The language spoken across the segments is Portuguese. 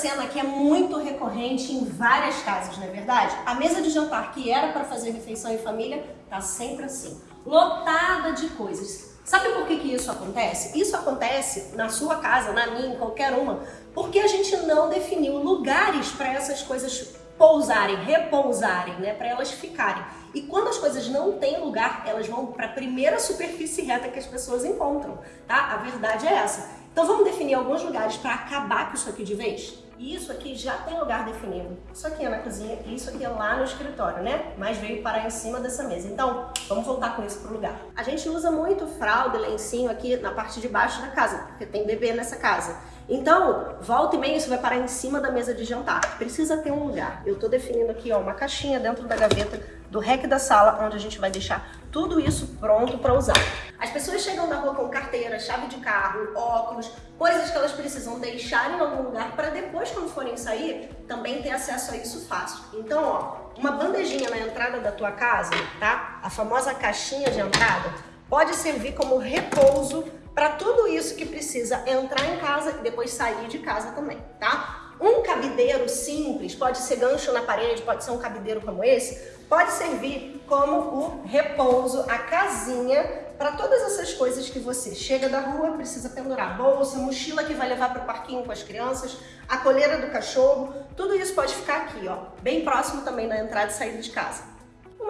cena que é muito recorrente em várias casas, não é verdade? A mesa de jantar que era para fazer refeição em família tá sempre assim, lotada de coisas. Sabe por que, que isso acontece? Isso acontece na sua casa, na minha, em qualquer uma, porque a gente não definiu lugares para essas coisas pousarem, repousarem, né, para elas ficarem. E quando as coisas não têm lugar, elas vão para a primeira superfície reta que as pessoas encontram, tá? A verdade é essa. Então vamos definir alguns lugares para acabar com isso aqui de vez? E isso aqui já tem lugar definido. Isso aqui é na cozinha e isso aqui é lá no escritório, né? Mas veio parar em cima dessa mesa. Então, vamos voltar com isso pro lugar. A gente usa muito fralda e lencinho aqui na parte de baixo da casa, porque tem bebê nessa casa. Então, volta e meia isso vai parar em cima da mesa de jantar. Precisa ter um lugar. Eu tô definindo aqui, ó, uma caixinha dentro da gaveta do rec da sala, onde a gente vai deixar tudo isso pronto para usar. As pessoas chegam na rua com carteira, chave de carro, óculos, coisas que elas precisam deixar em algum lugar para depois, quando forem sair, também ter acesso a isso fácil. Então, ó, uma bandejinha na entrada da tua casa, tá? A famosa caixinha de entrada, pode servir como repouso para tudo isso que precisa entrar em casa e depois sair de casa também, tá? Um cabideiro simples, pode ser gancho na parede, pode ser um cabideiro como esse, pode servir como o repouso, a casinha, para todas essas coisas que você chega da rua, precisa pendurar bolsa, mochila que vai levar para o parquinho com as crianças, a coleira do cachorro, tudo isso pode ficar aqui, ó, bem próximo também da entrada e saída de casa.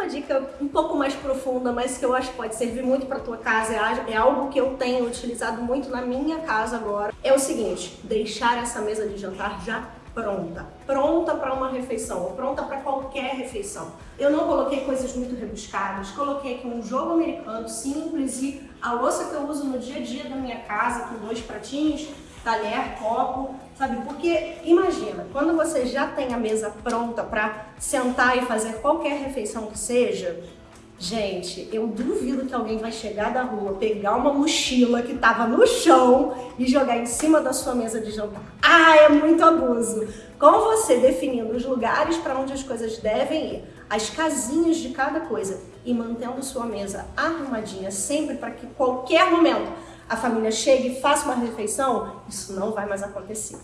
Uma dica um pouco mais profunda, mas que eu acho que pode servir muito para tua casa, é, é algo que eu tenho utilizado muito na minha casa agora, é o seguinte, deixar essa mesa de jantar já pronta, pronta para uma refeição, ou pronta para qualquer refeição. Eu não coloquei coisas muito rebuscadas, coloquei aqui um jogo americano simples e a louça que eu uso no dia a dia da minha casa, com dois pratinhos, talher, copo, sabe? Porque imagina, quando você já tem a mesa pronta para sentar e fazer qualquer refeição que seja, Gente, eu duvido que alguém vai chegar da rua, pegar uma mochila que estava no chão e jogar em cima da sua mesa de jantar. Ah, é muito abuso! Com você definindo os lugares para onde as coisas devem ir, as casinhas de cada coisa e mantendo sua mesa arrumadinha sempre para que qualquer momento a família chegue e faça uma refeição, isso não vai mais acontecer.